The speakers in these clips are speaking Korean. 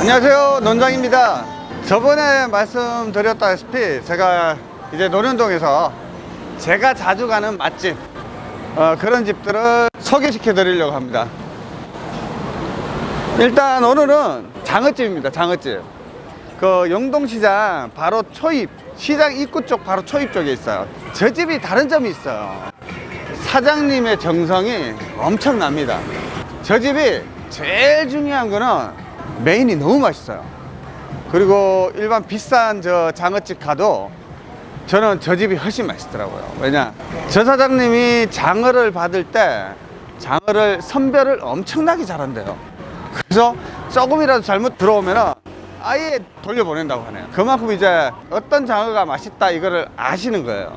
안녕하세요 논장입니다. 저번에 말씀드렸다시피 제가 이제 논현동에서 제가 자주 가는 맛집 어, 그런 집들을 소개시켜 드리려고 합니다. 일단 오늘은 장어집입니다 장어집. 그 영동시장 바로 초입 시장 입구 쪽 바로 초입 쪽에 있어요. 저 집이 다른 점이 있어요. 사장님의 정성이 엄청납니다. 저 집이 제일 중요한 거는 메인이 너무 맛있어요. 그리고 일반 비싼 저 장어집 가도 저는 저 집이 훨씬 맛있더라고요. 왜냐 저 사장님이 장어를 받을 때 장어를 선별을 엄청나게 잘한대요. 그래서 조금이라도 잘못 들어오면 아예 돌려보낸다고 하네요. 그만큼 이제 어떤 장어가 맛있다 이거를 아시는 거예요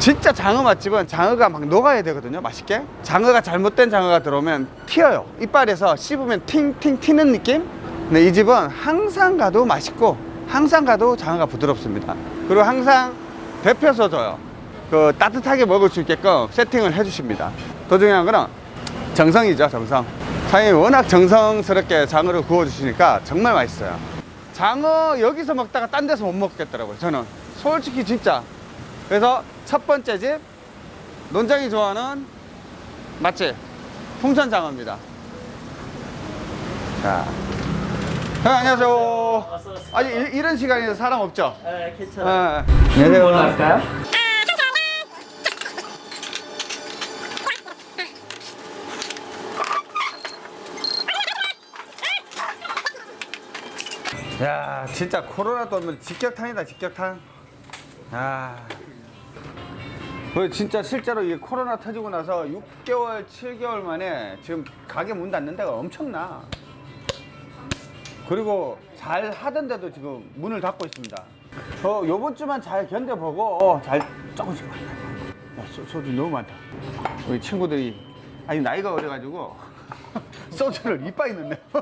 진짜 장어 맛집은 장어가 막 녹아야 되거든요 맛있게. 장어가 잘못된 장어가 들어오면 튀어요. 이빨에서 씹으면 팅팅 튀는 느낌? 근데 이 집은 항상 가도 맛있고 항상 가도 장어가 부드럽습니다. 그리고 항상 데펴서 줘요. 그 따뜻하게 먹을 수 있게끔 세팅을 해 주십니다. 더 중요한 거는 정성이죠 정성. 사장님이 워낙 정성스럽게 장어를 구워 주시니까 정말 맛있어요. 장어 여기서 먹다가 딴 데서 못 먹겠더라고요 저는. 솔직히 진짜. 그래서 첫 번째 집 논장이 좋아하는 맛집 풍선장어입니다 자 형, 안녕하세요 아니 이- 이런 시간에 사람 없죠? 네, 괜찮아요. 네. 할까요? 야 진짜 코로나 또면 직격탄이다 직격탄 아그 진짜 실제로 이 코로나 터지고 나서 6개월 7개월 만에 지금 가게 문 닫는 데가 엄청나 그리고 잘 하던데도 지금 문을 닫고 있습니다 저 요번 주만 잘 견뎌보고 어, 잘 조금씩 야, 소, 소주 너무 많다 우리 친구들이 아니 나이가 어려가지고 소주를 이빠이 넣네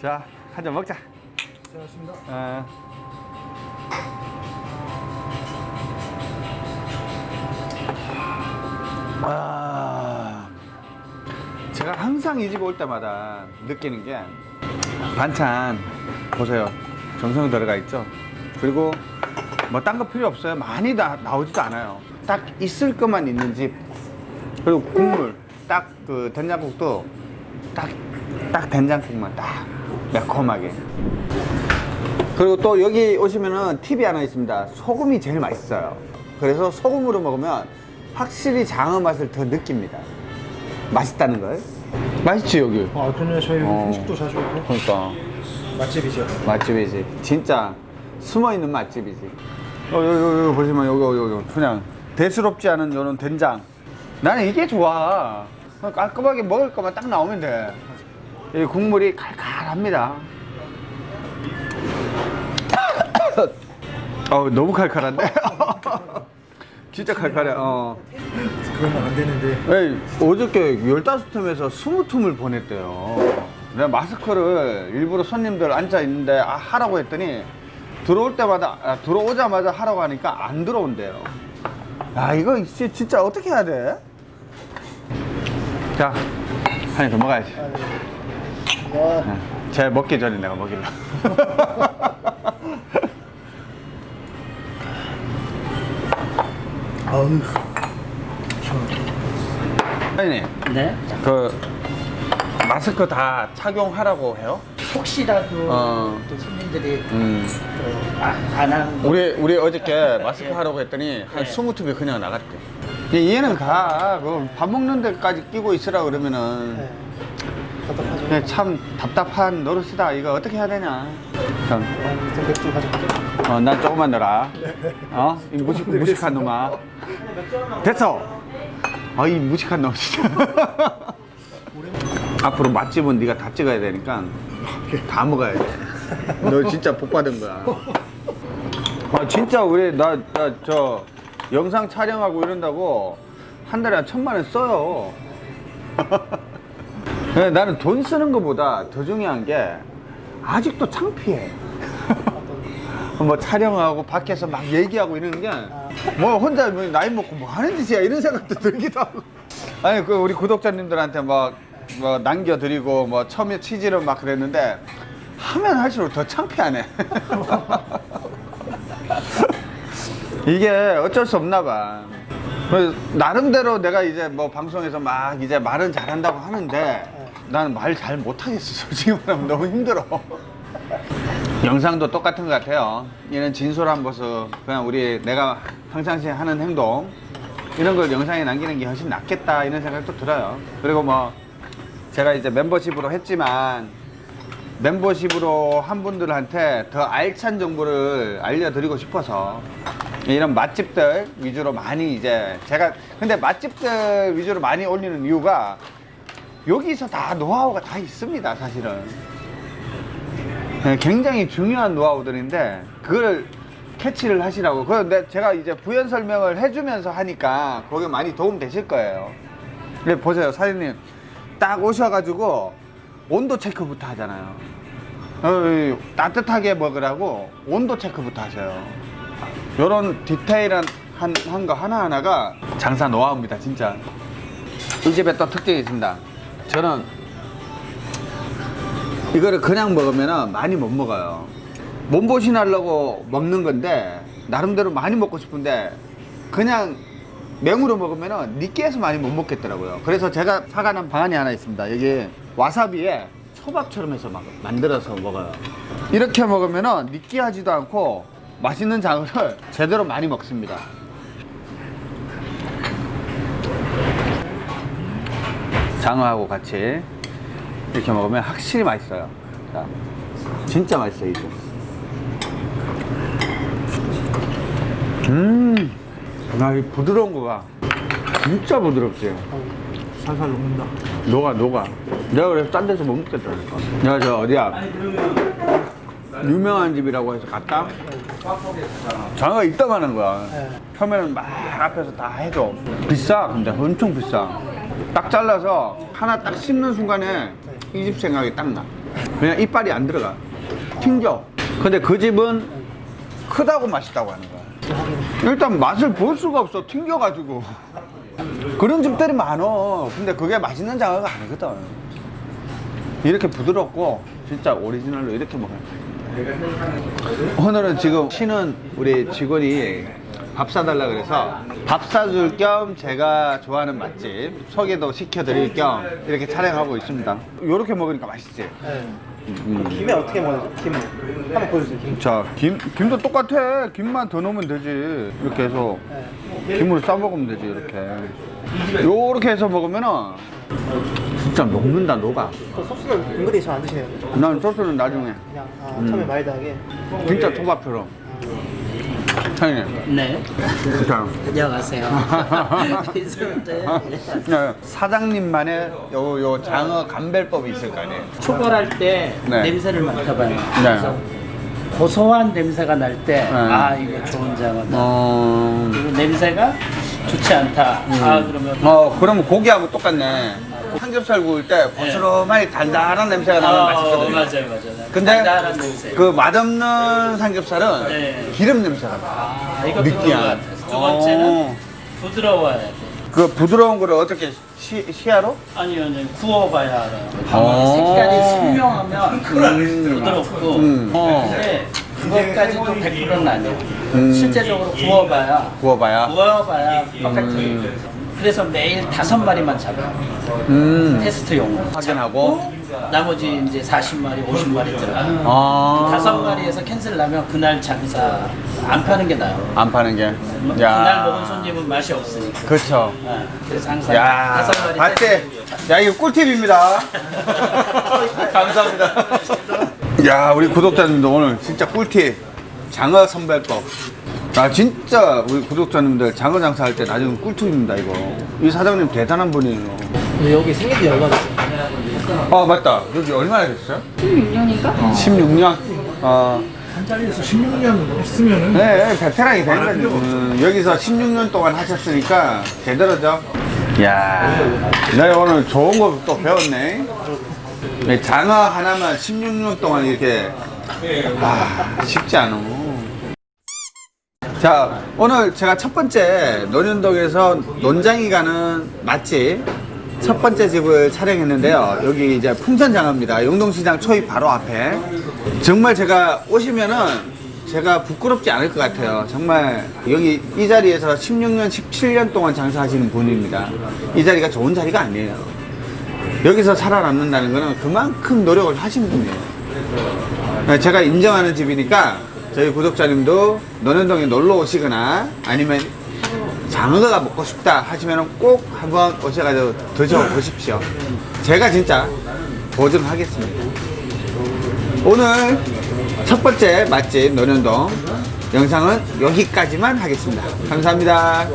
자, 한 잔 먹자. 고생하셨습니다. 아. 아. 제가 항상 이 집 올 때마다 느끼는 게 반찬 보세요. 정성 들어가 있죠. 그리고 뭐 딴 거 필요 없어요. 많이 나, 나오지도 않아요. 딱 있을 것만 있는 집. 그리고 국물 딱 그 된장국도 딱, 딱 된장국만 딱 매콤하게. 그리고 또 여기 오시면은 팁이 하나 있습니다. 소금이 제일 맛있어요. 그래서 소금으로 먹으면 확실히 장어 맛을 더 느낍니다. 맛있다는 걸. 맛있지 여기. 아, 그러면 저희 어. 음식도 자주 오고 그러니까 맛집이죠. 맛집이지. 진짜 숨어 있는 맛집이지. 어, 여기, 여기, 여기 보시면 여기, 여기, 여기 그냥 대수롭지 않은 이런 된장. 나는 이게 좋아. 깔끔하게 먹을 거만 딱 나오면 돼. 이 국물이 칼칼합니다. 어, 너무 칼칼한데? 진짜 칼칼해. 어. 그러면 안 되는데. 에이, 어저께 15틈에서 20틈을 보냈대요. 내가 마스크를 일부러 손님들 앉아 있는데 아, 하라고 했더니 들어올 때마다, 아, 들어오자마자 하라고 하니까 안 들어온대요. 아, 이거 씨, 진짜 어떻게 해야 돼? 자, 한입 더 먹어야지. 와, 네. 제 먹기 전에 내가 먹일라. 아우. 사장님, 네. 그, 마스크 다 착용하라고 해요? 혹시라도 어. 또 손님들이 음. 안 하는 거 우리 우리 어저께 마스크 하라고 했더니 한 네. 20tum이 그냥 나갔대. 얘는 가. 그밥 먹는 데까지 끼고 있으라 그러면은 네. 답답하죠. 그냥 참 답답한 노릇이다. 이거 어떻게 해야 되냐. 참. 어, 맥주 가져갈게요. 어, 난 조금만 넣어라. 어? 이 무식, 무식한 놈아. 됐어. 아, 이 무식한 놈 진짜. 앞으로 맛집은 네가 다 찍어야 되니까 다 먹어야 돼. 너 진짜 복 받은 거야. 아, 진짜 우리 나 나 저 영상 촬영하고 이런다고 한 달에 한 천만 원 써요. 네, 나는 돈 쓰는 것보다 더 중요한 게 아직도 창피해. 뭐 촬영하고 밖에서 막 얘기하고 이러는 게 뭐 혼자 뭐 나이 먹고 뭐 하는 짓이야 이런 생각도 들기도 하고 아니 그 우리 구독자님들한테 막 뭐 남겨드리고 뭐 처음에 치즈를 막 그랬는데 하면 할수록 더 창피하네. 이게 어쩔 수 없나 봐. 그래서 나름대로 내가 이제 뭐 방송에서 막 이제 말은 잘한다고 하는데 나는 말 잘 못하겠어. 솔직히 말하면 너무 힘들어. 영상도 똑같은 것 같아요. 이런 진솔한 모습, 그냥 우리 내가 평상시에 하는 행동 이런 걸 영상에 남기는 게 훨씬 낫겠다 이런 생각도 들어요. 그리고 뭐 제가 이제 멤버십으로 했지만 멤버십으로 한 분들한테 더 알찬 정보를 알려드리고 싶어서 이런 맛집들 위주로 많이 이제 제가 근데 맛집들 위주로 많이 올리는 이유가 여기서 다 노하우가 다 있습니다 사실은. 네, 굉장히 중요한 노하우들인데 그걸 캐치를 하시라고. 그런데 제가 이제 부연 설명을 해주면서 하니까 거기에 많이 도움 되실 거예요. 근데 보세요 사장님. 딱 오셔가지고 온도 체크부터 하잖아요. 어, 따뜻하게 먹으라고 온도 체크부터 하셔요. 요런 디테일한 한, 한 거 하나하나가 장사 노하우입니다 진짜. 이 집에 또 특징이 있습니다 저는 이거를 그냥 먹으면 많이 못 먹어요. 몸보신 하려고 먹는 건데 나름대로 많이 먹고 싶은데 그냥 맹으로 먹으면 느끼해서 많이 못 먹겠더라고요. 그래서 제가 사가는 방안이 하나 있습니다. 여기 와사비에 초밥처럼 해서 막 만들어서 먹어요. 이렇게 먹으면 느끼하지도 않고 맛있는 장어를 제대로 많이 먹습니다. 장어하고 같이 이렇게 먹으면 확실히 맛있어요. 자, 진짜 맛있어요, 이제. 음, 나이 부드러운 거가 진짜 부드럽지. 살살 녹는다. 녹아, 녹아. 내가 그래서 딴 데서 못 먹겠다니까. 내가 저 어디야? 유명한 집이라고 해서 갔다? 장어가 이따가는 거야. 네. 처음에는 막 앞에서 다 해줘. 비싸, 근데 엄청 비싸. 딱 잘라서 하나 딱 씹는 순간에 이 집 생각이 딱 나. 그냥 이빨이 안 들어가. 튕겨. 근데 그 집은 크다고 맛있다고 하는 거야. 일단 맛을 볼 수가 없어. 튕겨가지고. 그런 집들이 많어. 근데 그게 맛있는 장어가 아니거든. 이렇게 부드럽고 진짜 오리지널로 이렇게 먹어요. 오늘은 지금 쉬는 우리 직원이 밥 사달라 그래서 밥 사줄 겸 제가 좋아하는 맛집 소개도 시켜드릴 겸 이렇게 촬영하고 있습니다. 이렇게 먹으니까 맛있지? 네. 음. 김에 어떻게 먹어요? 김 한번 보여주세요. 김. 자, 김, 김도 똑같아. 김만 더 넣으면 되지. 이렇게 해서 네. 김으로 싸 먹으면 되지, 이렇게. 요렇게 해서 먹으면은 진짜 녹는다, 녹아. 그 소스는 은근히 잘 안 드시네요. 난 소스는 나중에. 그냥 아, 음. 처음에 마일드하게. 진짜 토밥처럼. 사장님, 네. 진짜. 안녕하세요. 네, 사장님만의 요, 요 장어 감별법이 있을 거 아니에요? 초벌할 때 네. 냄새를 맡아봐요. 그래서 고소한 냄새가 날 때, 아 이거 좋은 장어다. 어, 그리고 냄새가 좋지 않다. 아 그러면 어, 그러면 고기하고 똑같네. 삼겹살 구울 때 고스름하게 달달한 냄새가 나면 어, 맛있거든요. 맞아요, 맞아요. 근데 달달한 냄새. 그 맛없는 삼겹살은 네. 기름 냄새가 나. 아, 이것도 느끼한. 두 번째는 어. 부드러워야 돼. 그 부드러운 거를 어떻게 시, 시야로? 아니요, 아니요. 구워봐야 알아요. 어. 색깔이 선명하면 음. 부드럽고. 음. 어. 근데 그것까지도 100%는 아니에요. 음. 실제적으로 구워봐야 구워봐야. 구워봐야 똑같은. 그래서 매일 다섯 마리만 잡아요. 음. 테스트용으로. 확인하고. 나머지 이제 40마리, 50마리 들어가요. 아. 다섯 마리에서 캔슬 나면 그날 장사 안 파는 게 나아요. 안 파는 게. 그날 먹은 손님은 맛이 없으니까. 그렇죠. 아, 그래서 항상 야, 다섯 마리 봤지? 야, 이거 꿀팁입니다. 감사합니다. 야, 우리 구독자님들 오늘 진짜 꿀팁. 장어 선별법. 아, 진짜 우리 구독자님들 장어 장사할 때 나중에 꿀팁입니다, 이거. 이 사장님 대단한 분이에요. 근데 여기 얼마 됐어요? 아, 맞다. 여기 얼마나 됐어요? 16년인가? 16년? 어, 한 자리에서 16년 있으면은 네, 베테랑이 된 거죠. 음, 여기서 16년 동안 하셨으니까 제대로죠. 야, 내가 오늘 좋은 거 또 배웠네. 네, 장어 하나만 16년 동안 이렇게 아, 쉽지 않아. 자, 오늘 제가 첫 번째 논현동에서 논장이 가는 맛집 첫 번째 집을 촬영했는데요. 여기 이제 풍선장어입니다. 용동시장 초입 바로 앞에. 정말 제가 오시면은 제가 부끄럽지 않을 것 같아요. 정말 여기 이 자리에서 16년, 17년 동안 장사하시는 분입니다. 이 자리가 좋은 자리가 아니에요. 여기서 살아남는다는 거는 그만큼 노력을 하신 분이에요. 네, 제가 인정하는 집이니까 저희 구독자님도 논현동에 놀러 오시거나 아니면 장어가 먹고 싶다 하시면 꼭 한번 오셔가지고 드셔보십시오. 제가 진짜 보증하겠습니다. 오늘 첫 번째 맛집 논현동 영상은 여기까지만 하겠습니다. 감사합니다.